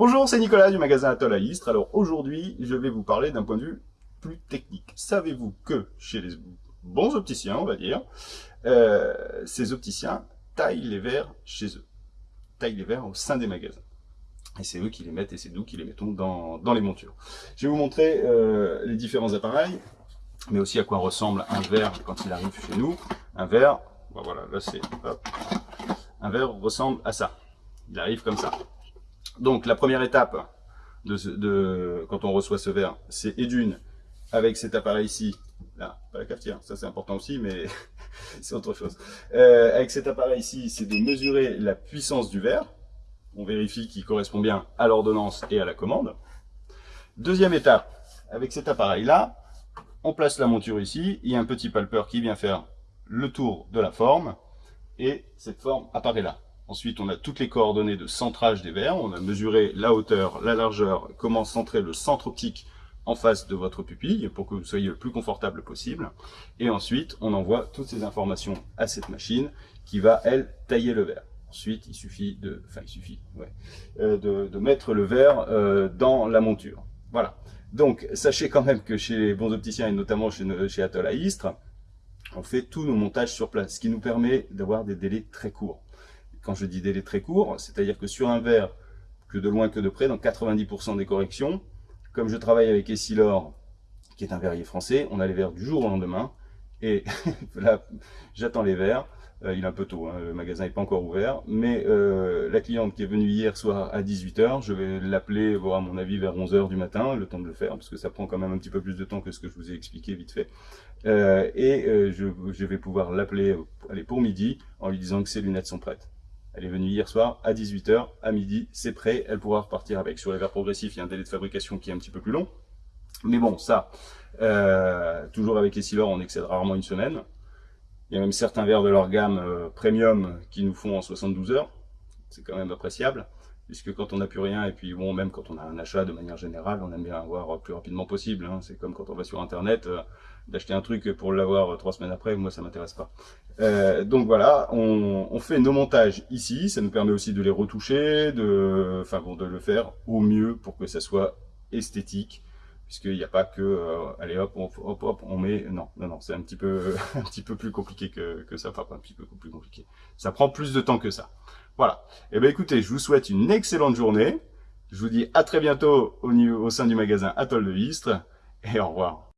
Bonjour, c'est Nicolas du magasin Atoll à Istres. Alors aujourd'hui, je vais vous parler d'un point de vue plus technique. Savez-vous que chez les bons opticiens, on va dire, euh, ces opticiens taillent les verres chez eux, taillent les verres au sein des magasins. Et c'est eux qui les mettent et c'est nous qui les mettons dans, les montures. Je vais vous montrer euh, les différents appareils, mais aussi à quoi ressemble un verre quand il arrive chez nous. Un verre, voilà, là c'est, un verre ressemble à ça. Il arrive comme ça. Donc la première étape de, quand on reçoit ce verre, c'est et d'une avec cet appareil ici, là, pas la cafetière, ça c'est important aussi, mais c'est autre chose. Euh, avec cet appareil ici, c'est de mesurer la puissance du verre. On vérifie qu'il correspond bien à l'ordonnance et à la commande. Deuxième étape, avec cet appareil-là, on place la monture ici, il y a un petit palpeur qui vient faire le tour de la forme, et cette forme apparaît là. Ensuite, on a toutes les coordonnées de centrage des verres. On a mesuré la hauteur, la largeur, comment centrer le centre optique en face de votre pupille pour que vous soyez le plus confortable possible. Et ensuite, on envoie toutes ces informations à cette machine qui va, elle, tailler le verre. Ensuite, il suffit de, enfin, il suffit, euh, de, mettre le verre euh, dans la monture. Voilà. Donc, sachez quand même que chez les bons opticiens et notamment chez, chez Atoll à Istres, on fait tous nos montages sur place, ce qui nous permet d'avoir des délais très courts. Quand je dis délai très court, c'est-à-dire que sur un verre, que de loin que de près, dans 90% des corrections, comme je travaille avec Essilor, qui est un verrier français, on a les verres du jour au lendemain, et là, j'attends les verres, euh, il est un peu tôt, hein, le magasin n'est pas encore ouvert, mais euh, la cliente qui est venue hier soir à 18h, je vais l'appeler, voir à mon avis vers 11h du matin, le temps de le faire, parce que ça prend quand même un petit peu plus de temps que ce que je vous ai expliqué vite fait. Euh, et je, je, vais pouvoir l'appeler pour midi en lui disant que ses lunettes sont prêtes. Elle est venue hier soir à 18h, à midi, c'est prêt, elle pourra repartir avec. Sur les verres progressifs, il y a un délai de fabrication qui est un petit peu plus long. Mais bon, ça, euh, toujours avec Essilor, on excède rarement une semaine. Il y a même certains verres de leur gamme euh, premium qui nous font en 72 heures. C'est quand même appréciable, puisque quand on n'a plus rien, et puis bon, même quand on a un achat de manière générale, on aime bien avoir plus rapidement possible. Hein. C'est comme quand on va sur Internet, euh, d'acheter un truc pour l'avoir trois semaines après, moi ça m'intéresse pas. Euh, donc voilà, on, fait nos montages ici, ça nous permet aussi de les retoucher, de, enfin bon, de le faire au mieux pour que ça soit esthétique, puisqu'il n'y a pas que, euh, allez hop, hop, hop, on met, non, non, non, c'est un petit peu, un petit peu plus compliqué que, que ça, enfin pas un petit peu plus compliqué, ça prend plus de temps que ça. Voilà, eh bien écoutez, je vous souhaite une excellente journée, je vous dis à très bientôt au, au sein du magasin Atoll de Vistre, et au revoir.